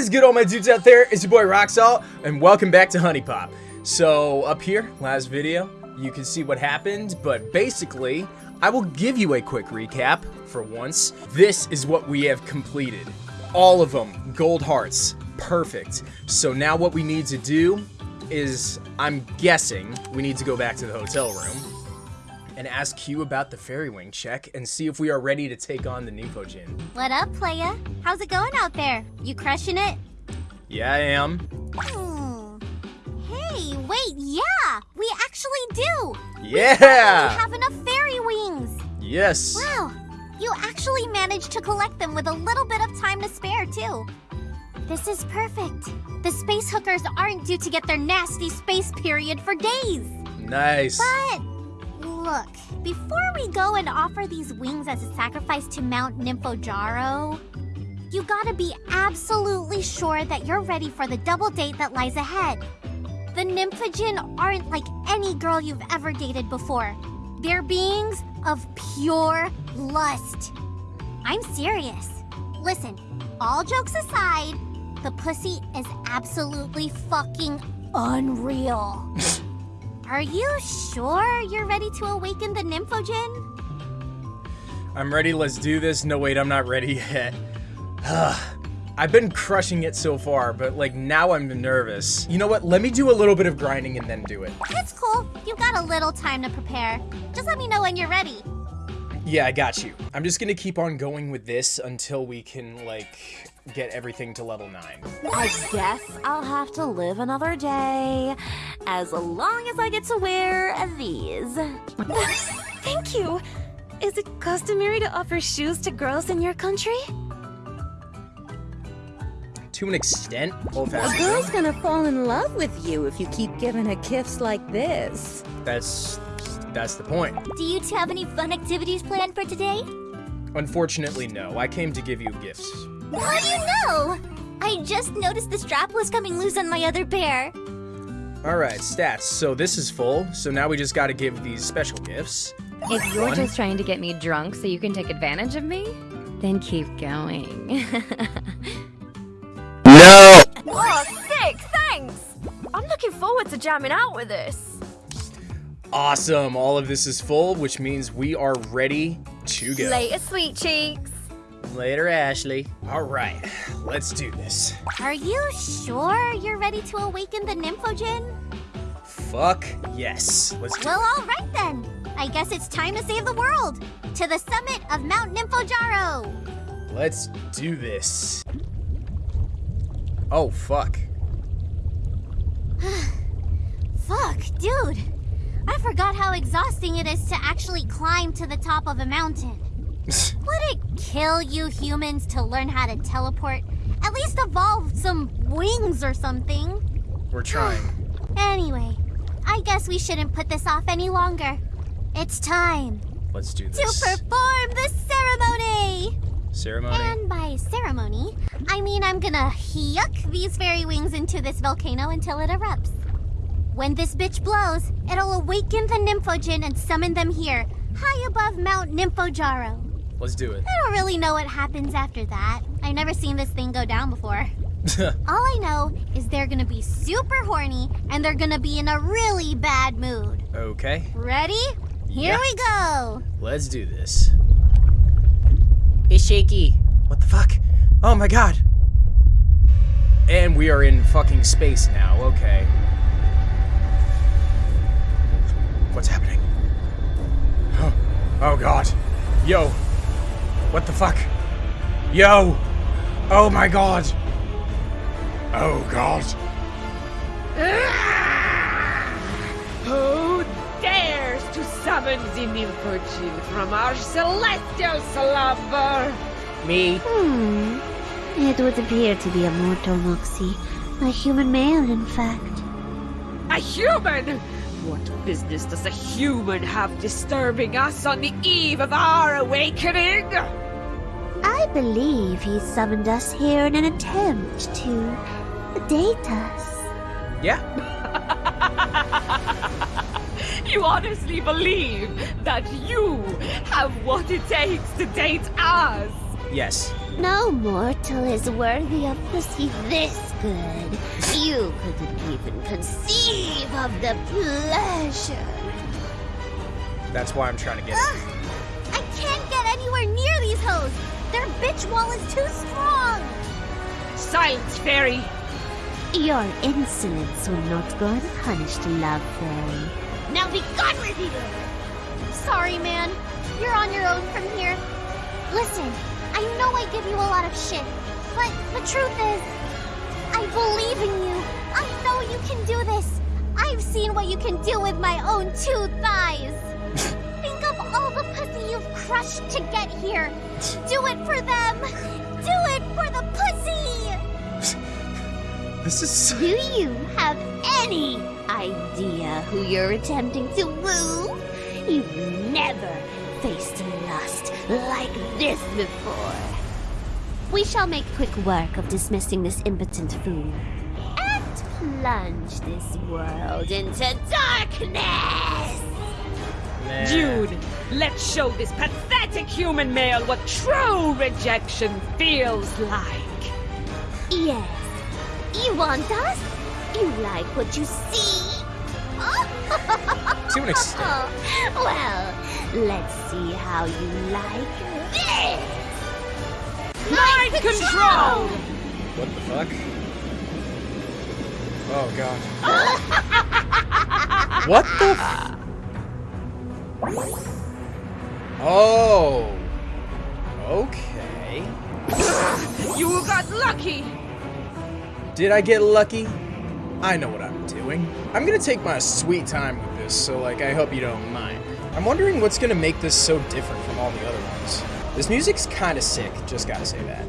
is good, all my dudes out there? It's your boy Roxalt, and welcome back to HuniePop. So, up here, last video, you can see what happened, but basically, I will give you a quick recap for once. This is what we have completed. All of them, gold hearts, perfect. So now what we need to do is, I'm guessing, we need to go back to the hotel room and ask Kyu about the fairy wing check and see if we are ready to take on the Nymphojinn. What up, playa? How's it going out there? You crushing it? Yeah, I am. Hmm. Hey, wait, yeah! We actually do! Yeah! We have enough fairy wings! Yes! Wow, you actually managed to collect them with a little bit of time to spare, too. This is perfect. The space hookers aren't due to get their nasty space period for days. Nice. But Look, before we go and offer these wings as a sacrifice to Mount Nymphojaro, you gotta be absolutely sure that you're ready for the double date that lies ahead. The Nymphojinn aren't like any girl you've ever dated before. They're beings of pure lust. I'm serious. Listen, all jokes aside, the pussy is absolutely fucking unreal. Are you sure you're ready to awaken the Nymphojinn? I'm ready, let's do this. No, wait, I'm not ready yet. I've been crushing it so far, but like now I'm nervous. You know what? Let me do a little bit of grinding and then do it. It's cool. You've got a little time to prepare. Just let me know when you're ready. Yeah, I got you. I'm just gonna keep on going with this until we can, like, get everything to level 9. I guess I'll have to live another day, as long as I get to wear these. Thank you! Is it customary to offer shoes to girls in your country? To an extent, old A girl's gonna fall in love with you if you keep giving her gifts like this. That's... that's the point. Do you two have any fun activities planned for today? Unfortunately, no. I came to give you gifts. How do you know? I just noticed the strap was coming loose on my other pair. Alright, stats. So this is full, so now we just gotta give these special gifts. If you're One. just trying to get me drunk so you can take advantage of me, then keep going. No! Oh, sick! Thanks! I'm looking forward to jamming out with this. Awesome, all of this is full, which means we are ready to go. Later, sweet cheeks. Later, Ashley. Alright, let's do this. Are you sure you're ready to awaken the Nymphojinn? Fuck yes. Let's do Well, it. all right then. I guess it's time to save the world. To the summit of Mount Nymphojaro. Let's do this. Oh, fuck. Fuck, dude. I forgot how exhausting it is to actually climb to the top of a mountain. Would it kill you humans to learn how to teleport? At least evolve some wings or something. We're trying. Anyway, I guess we shouldn't put this off any longer. It's time Let's do this. to perform the ceremony! Ceremony? And by ceremony, I mean I'm gonna yuck these fairy wings into this volcano until it erupts. When this bitch blows, it'll awaken the Nymphojinn and summon them here, high above Mount Nymphojaro. Let's do it. I don't really know what happens after that. I've never seen this thing go down before. All I know is they're gonna be super horny and they're gonna be in a really bad mood. okay, Ready? Here Yeah. we go! let's do this. It's shaky. What the fuck? Oh my god. And we are in fucking space now, okay. What's happening? Oh, oh god. Yo. What the fuck? Yo. Oh my god. Oh god. Who dares to summon the Nymphojinn from our celestial slumber? Me. Hmm. It would appear to be a mortal Moxie. A human male, in fact. A human? What business does a human have disturbing us on the eve of our awakening? I believe he summoned us here in an attempt to date us. Yeah. You honestly believe that you have what it takes to date us? Yes. No mortal is worthy of pussy this good. You couldn't even conceive of the pleasure. That's why I'm trying to get it. Ugh! I can't get anywhere near these hoes! Their bitch wall is too strong! Silence, fairy! Your insolence will not go unpunished, love fairy. Now be gone with you! Sorry, man. You're on your own from here. Listen, I know I give you a lot of shit, but the truth is, I believe in you. I know you can do this. I've seen what you can do with my own two thighs. pussy you've crushed to get here. Do it for them. Do it for the pussy. This is. Do you have any idea who you're attempting to woo? You've never faced lust like this before. We shall make quick work of dismissing this impotent fool and plunge this world into darkness. Nah. Jewn, let's show this pathetic human male what true rejection feels like. Yes. You want us? You like what you see? To an extent. well, let's see how you like this. Mind control! What the fuck? Oh god. what the? Oh. Okay. You got lucky! Did I get lucky? I know what I'm doing. I'm gonna take my sweet time with this, so like I hope you don't mind. I'm wondering what's gonna make this so different from all the other ones. This music's kinda sick, just gotta say that.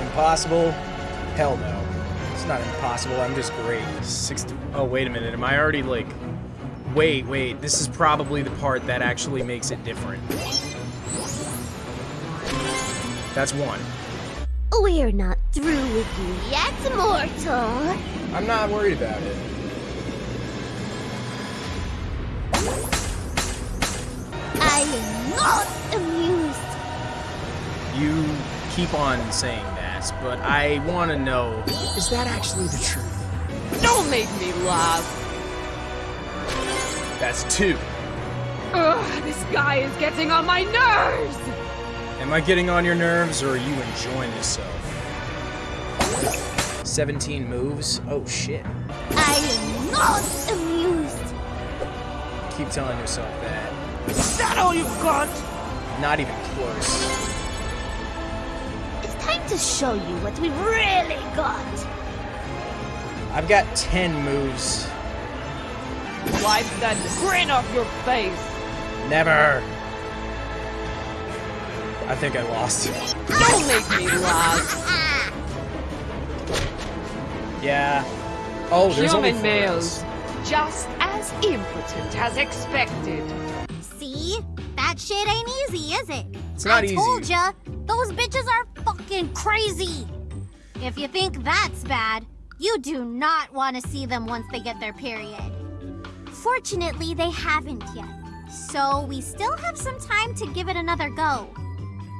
Impossible? Impossible? Hell no. It's not impossible, I'm just great. 60 Oh, wait a minute, am I already like... Wait, wait, this is probably the part that actually makes it different. That's one. We're not through with you yet, mortal. I'm not worried about it. I am not amused. You keep on saying that, but I want to know, is that actually the truth? Don't make me laugh! That's two. Ugh, this guy is getting on my nerves! Am I getting on your nerves, or are you enjoying yourself? 17 moves? Oh shit. I am not amused. Keep telling yourself that. Is that all you've got? Not even close. It's time to show you what we've really got. I've got 10 moves. Wipe that grin off your face! Never. I think I lost. Don't make me laugh! Yeah. Oh, there's only Human four of males, us. just as impotent as expected. See? That shit ain't easy, is it? It's not I easy. told ya, those bitches are fucking crazy. If you think that's bad, you do not want to see them once they get their period. Fortunately, they haven't yet. So we still have some time to give it another go.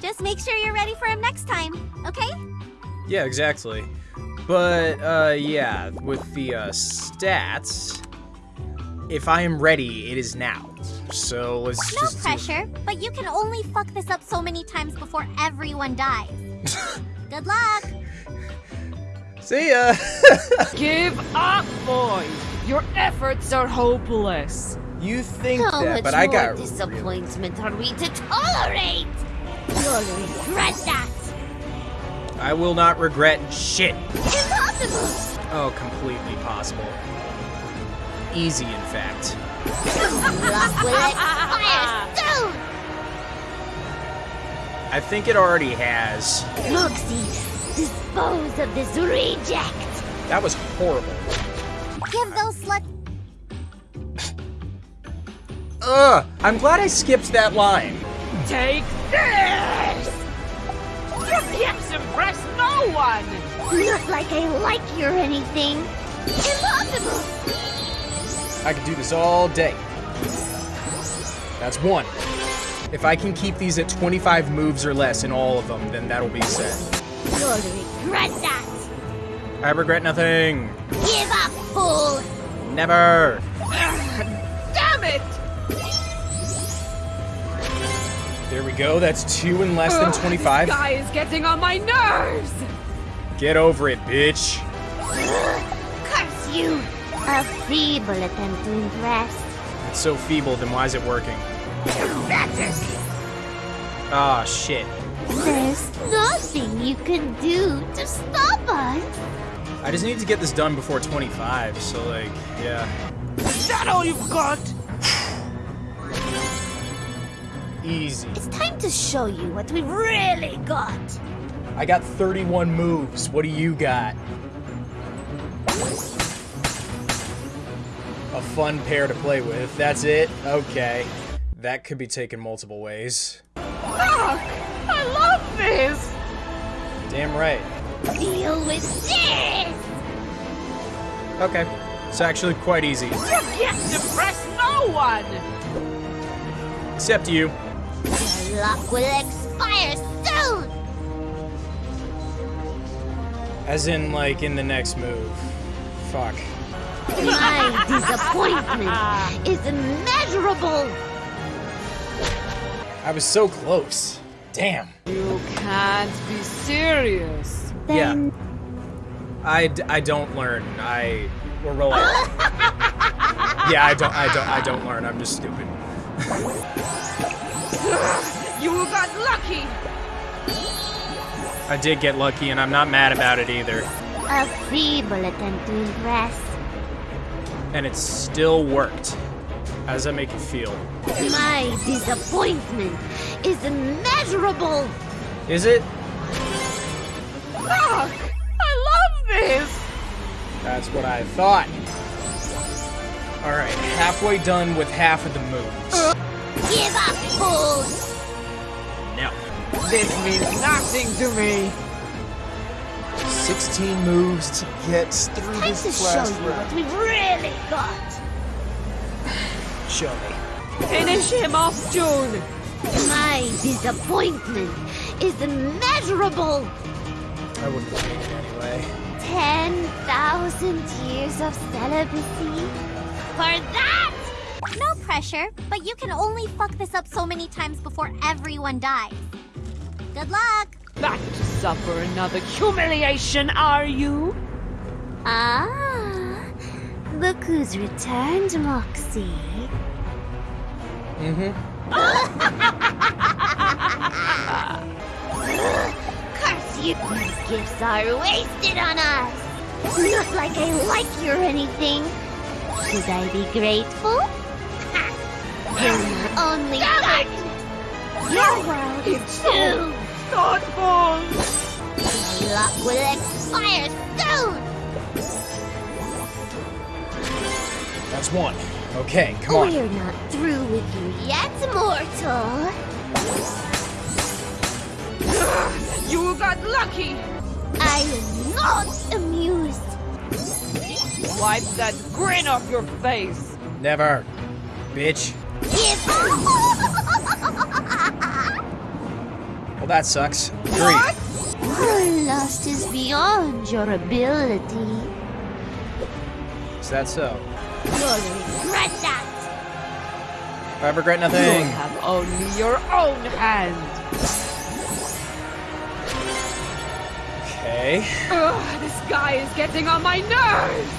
Just make sure you're ready for him next time, okay? Yeah, exactly. But, uh, yeah, with the, uh, stats, if I am ready, it is now. So let's No just do- pressure, but you can only fuck this up so many times before everyone dies. Good luck! See ya! Give up, boys! Your efforts are hopeless. you think How that, much but I more got really- disappointment are we to tolerate? You'll regret that. I will not regret shit. Impossible. Oh, completely possible. Easy, in fact. Luck will expire soon. I think it already has. Moxie, dispose of this reject. That was horrible. Give those sluts Ugh! I'm glad I skipped that line. Take this! Your gifts impress no one! Not like I like you or anything. Impossible. I could do this all day. That's one. If I can keep these at 25 moves or less in all of them, then that'll be set. You'll regret that. I regret nothing. Give up, fool. Never. Damn it! There we go. That's two in less than 25. This guy is getting on my nerves! Get over it, bitch. Curse you. A feeble attempt to impress. It's so feeble, then why is it working? Ah, shit. There's nothing you can do to stop us. I just need to get this done before 25, so like, yeah. Is that all you've got? Easy. It's time to show you what we've really got. I got 31 moves. What do you got? A fun pair to play with. That's it? Okay. That could be taken multiple ways. Fuck! I love this! Damn right. Deal with this. Okay. It's actually quite easy. You can't impress no one! Except you. Your luck will expire soon. As in, like, in the next move. Fuck. My disappointment is immeasurable. I was so close. Damn. You can't be serious. Then I, d- I don't learn. I we're rolling. yeah, I don't I don't I don't learn. I'm just stupid. You got lucky! I did get lucky, and I'm not mad about it either. a feeble attempt to impress. And it still worked. How does that make you feel? My disappointment is immeasurable. Is it? Fuck! I love this! That's what I thought. All right, halfway done with half of the moves. Give up, fool. No. This means nothing to me! 16 moves to get through Time to this show last you what we've really got. Show me. Finish him off, Jewn! My disappointment is immeasurable. I wouldn't take it anyway. 10,000 years of celibacy? For that? No pressure, but you can only fuck this up so many times before everyone dies. Good luck! Back to suffer another humiliation, are you? Ah, look who's returned, Moxie. Mm-hmm. Curse you! These gifts are wasted on us! Not like I like you or anything. Should I be grateful? You're my only guardian. Your world is so doomed. thoughtful! Your luck will expire soon. That's one. Okay, come on. We're not through with you yet, mortal. You got lucky! I am not amused. Wipe that grin off your face! Never. Bitch. Give Well, that sucks. Three. Your lust is beyond your ability. Is that so? You'll regret that. I regret nothing. You nothing. have only your own hand! Okay. Ugh, this guy is getting on my nerves!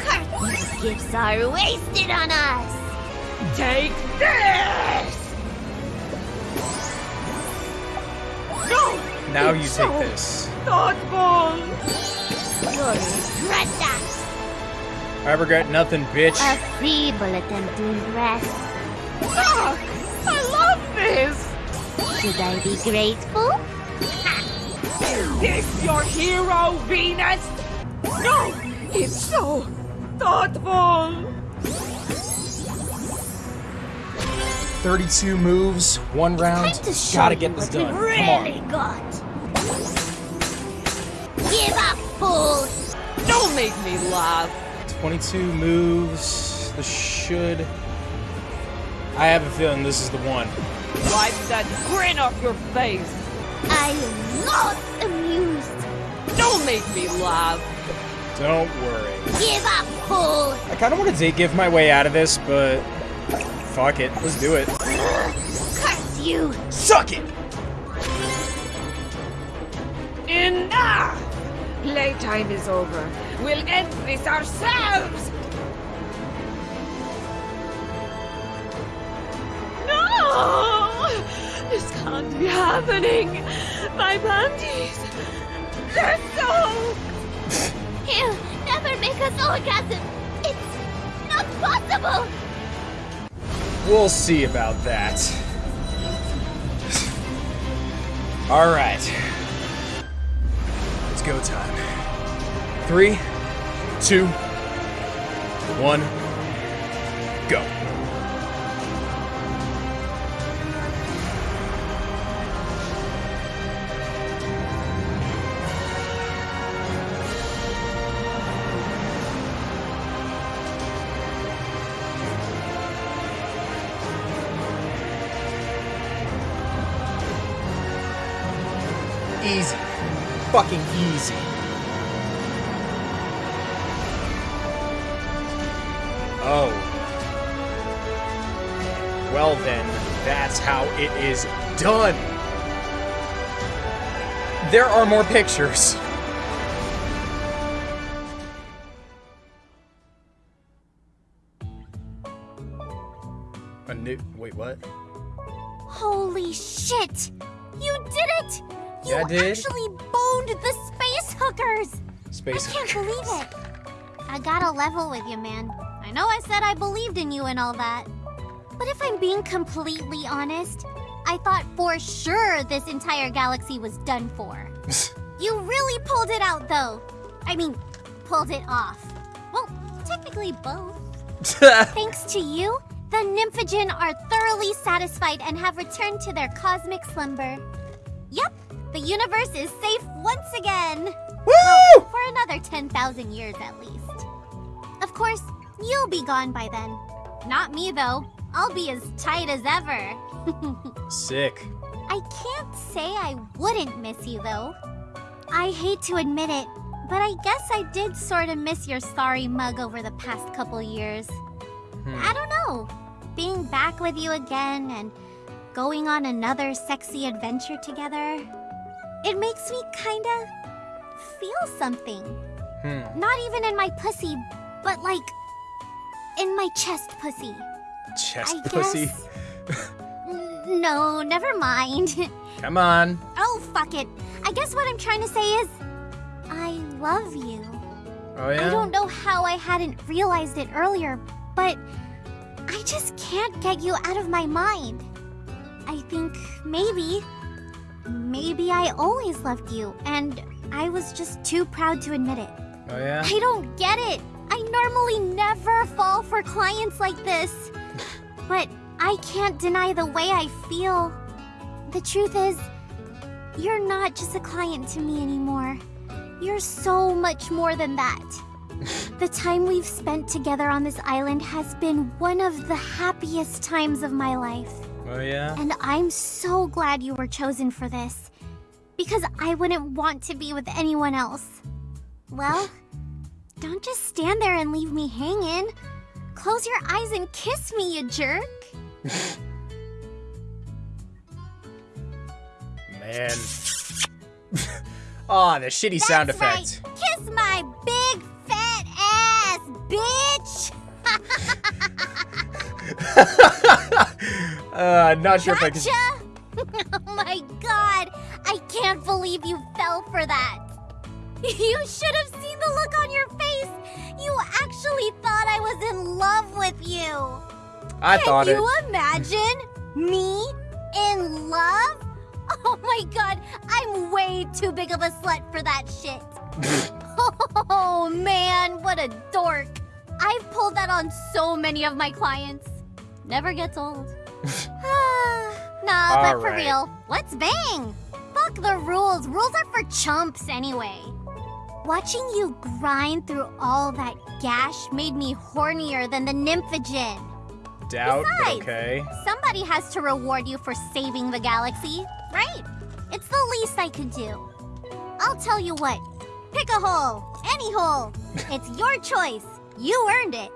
Curse, gifts are wasted on us. Take this! No! Now you It's take this. Thoughtful! You'll regret that. I regret nothing, bitch. A feeble attempt to impress. Should I be grateful? Is this your hero, Venus? No! It's so thoughtful! 32 moves, one round. To Gotta get this done. we've Come really on. got. Give up, fool. Don't make me laugh! 22 moves. This should I have a feeling this is the one. Wipe that grin off your face. I am not amused. Don't make me laugh. Don't worry. Give up, fool. I kind of want to take give my way out of this, but fuck it. Let's do it. Curse you. Suck it! Enough! Playtime is over. We'll end this ourselves! No! This can't be happening! My panties! They're soaked! He'll never make us orgasm. It's not possible. We'll see about that. Alright. It's go time. Three, two, one, go. Fucking easy. Oh. Well then, that's how it is done. There are more pictures. A new. Wait, what? Holy shit! You did it! You Yeah, actually boned the space hookers! Space. I can't believe it. I gotta level with you, man. I know I said I believed in you and all that. But if I'm being completely honest, I thought for sure this entire galaxy was done for. You really pulled it out, though. I mean, pulled it off. Well, technically both. Thanks to you, the Nymphojinn are thoroughly satisfied and have returned to their cosmic slumber. Yep, the universe is safe once again. Woo! For another 10,000 years at least. Of course, you'll be gone by then. Not me, though. I'll be as tight as ever. Sick. I can't say I wouldn't miss you, though. I hate to admit it, but I guess I did sort of miss your sorry mug over the past couple years. Hmm. I don't know. Being back with you again and going on another sexy adventure together, it makes me kinda feel something. Hmm. Not even in my pussy, but like in my chest pussy. Chest I pussy. no, never mind. Come on. oh, fuck it. I guess what I'm trying to say is I love you. Oh yeah. I don't know how I hadn't realized it earlier, but I just can't get you out of my mind. I think maybe, maybe I always loved you, and I was just too proud to admit it. Oh yeah. I don't get it. I normally never fall for clients like this. but I can't deny the way I feel. The truth is, you're not just a client to me anymore. You're so much more than that. the time we've spent together on this island has been one of the happiest times of my life. Oh yeah. And I'm so glad you were chosen for this. Because I wouldn't want to be with anyone else. Well, don't just stand there and leave me hanging. Close your eyes and kiss me, you jerk. Man. Aw, the shitty sound That's effect. Right. Kiss my big fat ass, bitch. uh, not sure if I can. Gotcha. oh my god, I can't believe you fell for that. You should have seen the look on your face. You actually thought I was in love with you. I Can thought it. Can you imagine me in love? Oh my god, I'm way too big of a slut for that shit. oh man, what a dork. I've pulled that on so many of my clients. Never gets old. Ah, nah, but for real, let's bang. Fuck the rules. Rules are for chumps anyway. Watching you grind through all that gash made me hornier than the Nymphojinn. doubt, Besides- okay. Somebody has to reward you for saving the galaxy, right? It's the least I could do. I'll tell you what. Pick a hole. Any hole. It's your choice. You earned it.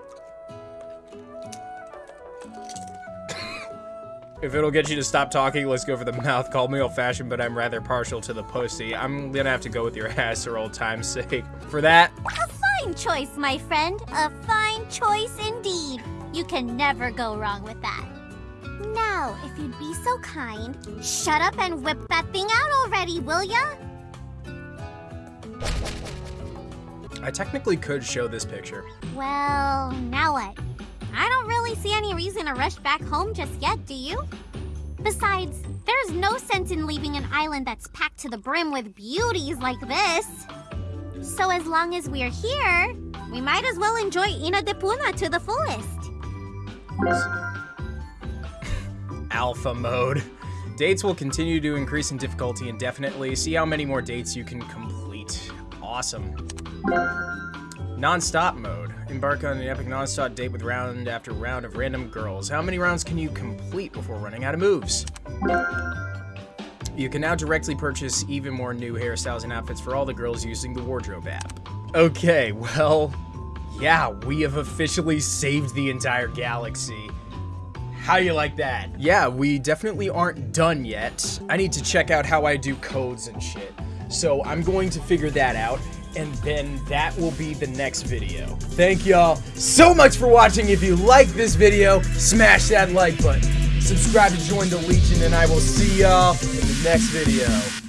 If it'll get you to stop talking, let's go for the mouth. Call me old-fashioned, but I'm rather partial to the pussy. I'm gonna have to go with your ass for old time's sake. For that, A fine choice, my friend. A fine choice indeed. You can never go wrong with that. Now, if you'd be so kind, shut up and whip that thing out already, will ya? I technically could show this picture. Well, now what? To rush back home just yet, do you? Besides, there's no sense in leaving an island that's packed to the brim with beauties like this. So as long as we're here, we might as well enjoy Inna de Poona to the fullest. Alpha mode. Dates will continue to increase in difficulty indefinitely. See how many more dates you can complete. Awesome. Non-stop mode. Embark on an epic non-stop date with round after round of random girls. How many rounds can you complete before running out of moves? You can now directly purchase even more new hairstyles and outfits for all the girls using the wardrobe app. Okay, well, yeah, we have officially saved the entire galaxy. How you like that? Yeah, we definitely aren't done yet. I need to check out how I do codes and shit. So I'm going to figure that out, and then that will be the next video. Thank y'all so much for watching. If you like this video, smash that like button. Subscribe to join the Legion, and I will see y'all in the next video.